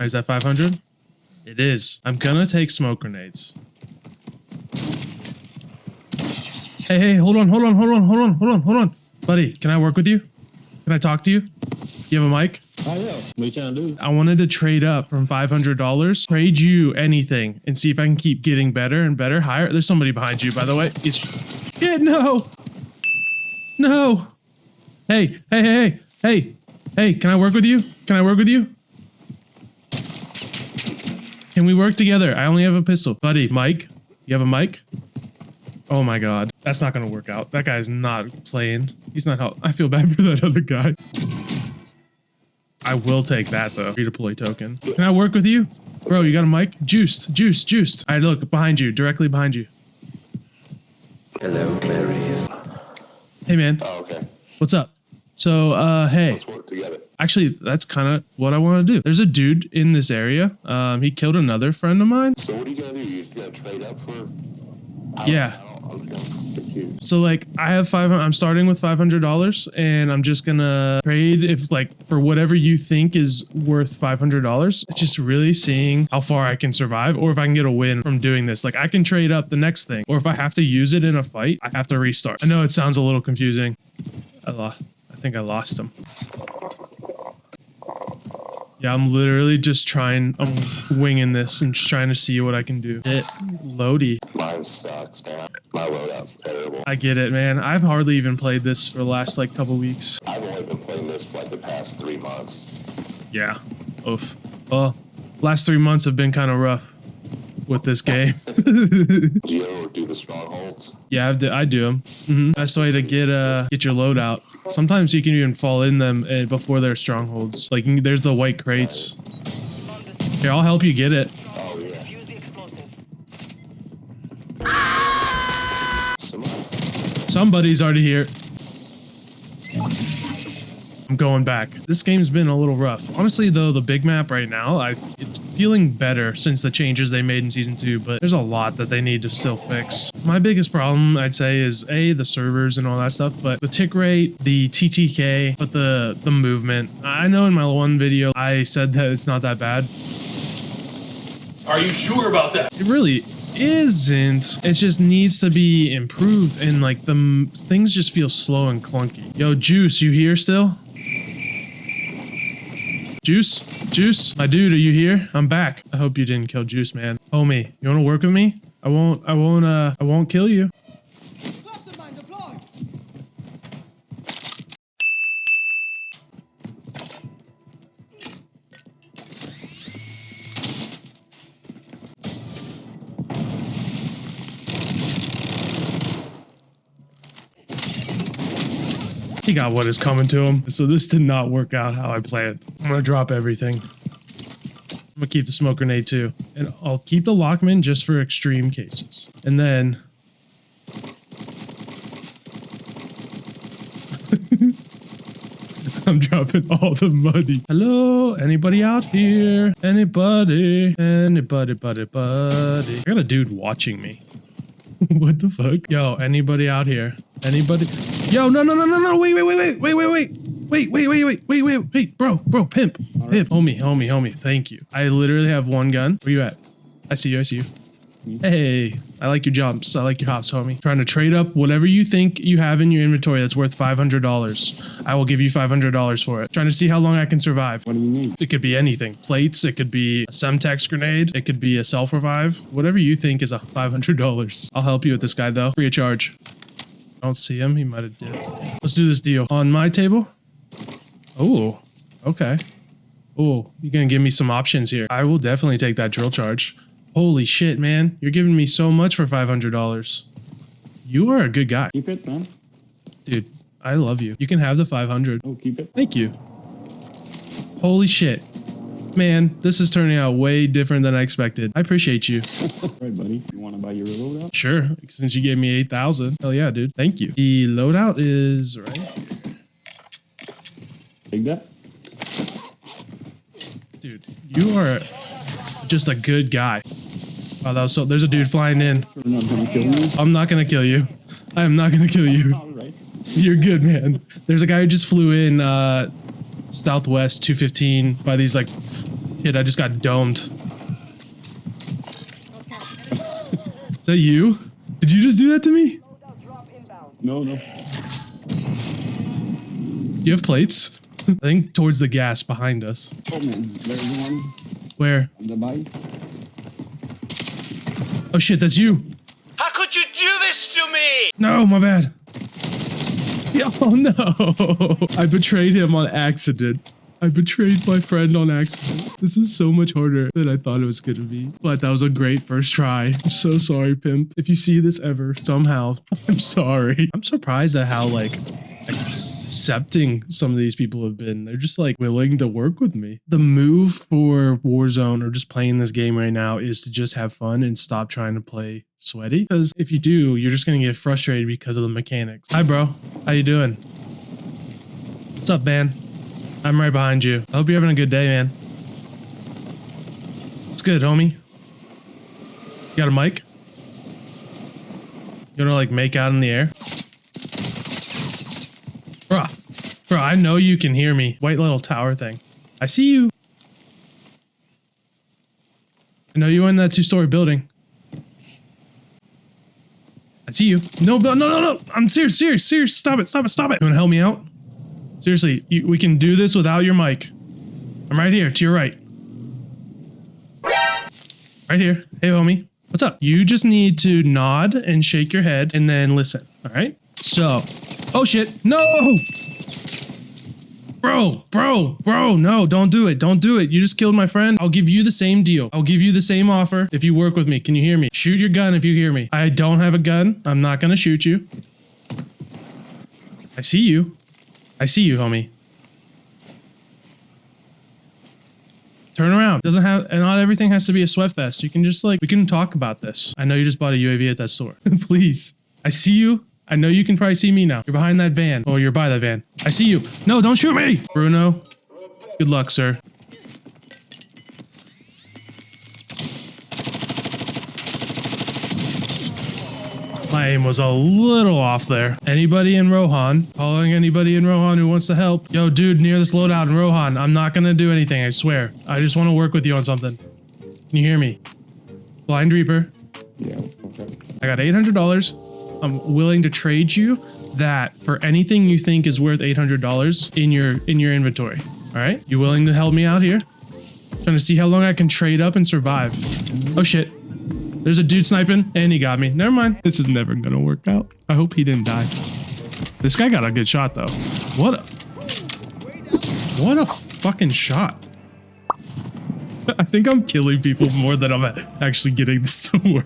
Is that 500? It is. I'm gonna take smoke grenades. Hey, hey, hold on, hold on, hold on, hold on, hold on, hold on. Buddy, can I work with you? Can I talk to you? You have a mic? Oh yeah. What you trying to do? I wanted to trade up from $500, trade you anything, and see if I can keep getting better and better, higher. There's somebody behind you, by the way. It's, yeah, no. No. Hey, hey, hey, hey, hey, hey, can I work with you? Can I work with you? Can we work together? I only have a pistol. Buddy, Mike, you have a mic? Oh my god. That's not gonna work out. That guy's not playing. He's not help. I feel bad for that other guy. I will take that though. Redeploy token. Can I work with you? Bro, you got a mic? Juiced, juiced, juiced. I look behind you, directly behind you. Hello, Clarice. Hey man, Oh, okay. what's up? So, uh, hey, Let's work together. actually, that's kind of what I want to do. There's a dude in this area. Um, he killed another friend of mine. So what are you gonna do? You just gonna trade up for? Yeah. I don't, I'm confused. So like I have five. I'm starting with five hundred dollars, and I'm just gonna trade if like for whatever you think is worth five hundred dollars. It's just really seeing how far I can survive, or if I can get a win from doing this. Like I can trade up the next thing, or if I have to use it in a fight, I have to restart. I know it sounds a little confusing. I lost. I think I lost him. Yeah, I'm literally just trying. I'm winging this and just trying to see what I can do. It loady. Mine sucks, man. My loadout's terrible. I get it, man. I've hardly even played this for the last like couple weeks. I've only been playing this for like the past three months. Yeah. Oof. Well, last three months have been kind of rough with this game. Do you ever do the strongholds? yeah, I've d- I do them. hmm Best way to get uh get your load out. Sometimes you can even fall in them uh, before they're strongholds. Like there's the white crates. Here, I'll help you get it. Oh yeah. Somebody's already here. I'm going back. This game's been a little rough. Honestly, though, the big map right now, I it's feeling better since the changes they made in season two, but there's a lot that they need to still fix. My biggest problem, I'd say, is a the servers and all that stuff, but the tick rate, the TTK, but the the movement. I know in my one video I said that it's not that bad. Are you sure about that? It really isn't. It just needs to be improved, and like the things just feel slow and clunky. Yo, Juice, you here still? Juice, Juice, my dude, are you here? I'm back. I hope you didn't kill Juice, man. Homie, you want to work with me? I won't. I won't. Uh, I won't kill you. He got what is coming to him. So this did not work out how I planned. I'm gonna drop everything. I'm gonna keep the smoke grenade too. And I'll keep the Lachmann just for extreme cases. And then... I'm dropping all the money. Hello? Anybody out here? Anybody? Anybody, buddy, buddy. I got a dude watching me. what the fuck? Yo, anybody out here? Anybody? Yo, no, no, no, no, no, wait, wait, wait, wait, wait, wait, wait. Wait, wait, wait, wait, wait, wait, wait, bro, bro, pimp, pimp, homie, homie, homie, thank you. I literally have one gun. Where you at? I see you, I see you. Hey, I like your jumps. I like your hops, homie. Trying to trade up whatever you think you have in your inventory that's worth $500. I will give you $500 for it. Trying to see how long I can survive. What do you need? It could be anything. Plates, it could be a Semtex grenade, it could be a self-revive. Whatever you think is a $500. I'll help you with this guy though, free of charge. I don't see him, he might have dipped. Let's do this deal. On my table? Oh, okay. Oh, you're gonna give me some options here. I will definitely take that drill charge. Holy shit, man. You're giving me so much for $500. You are a good guy. Keep it, man. Dude, I love you. You can have the 500. Oh, keep it. Thank you. Holy shit. Man, this is turning out way different than I expected. I appreciate you. All right, buddy. You want to buy your loadout? Sure, since you gave me 8,000. Hell yeah, dude. Thank you. The loadout is right here. Take that. Dude, you are just a good guy. Oh, that was so. There's a dude flying in. You're not gonna kill me. I'm not gonna kill you. I am not gonna kill you. You're good, man. There's a guy who just flew in uh, Southwest 215 by these like Kid, I just got domed. Is that you? Did you just do that to me? No, no. You have plates? I think towards the gas behind us. Oh man, there's one Where? the bike. Oh shit, that's you. How could you do this to me? No, my bad. Oh no. I betrayed him on accident. I betrayed my friend on accident. This is so much harder than I thought it was gonna be. But that was a great first try. I'm so sorry, Pimp. If you see this ever, somehow, I'm sorry. I'm surprised at how like accepting some of these people have been. They're just like willing to work with me. The move for Warzone or just playing this game right now is to just have fun and stop trying to play sweaty. Because if you do, you're just gonna get frustrated because of the mechanics. Hi, bro. How you doing? What's up, man? I'm right behind you. I hope you're having a good day, man. It's good, homie. You got a mic? You wanna like make out in the air? Bruh. Bro, I know you can hear me. White little tower thing. I see you. I know you in that two-story building. I see you. No, no, no, no. I'm serious, serious, serious. Stop it, stop it, stop it. You wanna help me out? Seriously, you, we can do this without your mic. I'm right here, to your right. Right here. Hey, homie. What's up? You just need to nod and shake your head and then listen. All right. So, oh shit. No. Bro, bro, bro, no, don't do it. Don't do it. You just killed my friend. I'll give you the same deal. I'll give you the same offer if you work with me. Can you hear me? Shoot your gun if you hear me. I don't have a gun. I'm not going to shoot you. I see you. I see you, homie. Turn around. Doesn't have, and not everything has to be a sweat fest. You can just like, we can talk about this. I know you just bought a UAV at that store. Please. I see you. I know you can probably see me now. You're behind that van. Oh, you're by that van. I see you. No, don't shoot me. Bruno. Good luck, sir. My aim was a little off there. Anybody in Rohan? Calling anybody in Rohan who wants to help? Yo, dude, near this loadout in Rohan. I'm not gonna do anything, I swear. I just want to work with you on something. Can you hear me? Blind Reaper. Yeah, okay. I got $800. I'm willing to trade you that for anything you think is worth $800 in your in your inventory. All right? You willing to help me out here? Trying to see how long I can trade up and survive. Oh shit. There's a dude sniping and he got me. Never mind. This is never to work out. I hope he didn't die. This guy got a good shot though. What a What a fucking shot. I think I'm killing people more than I'm actually getting this to work.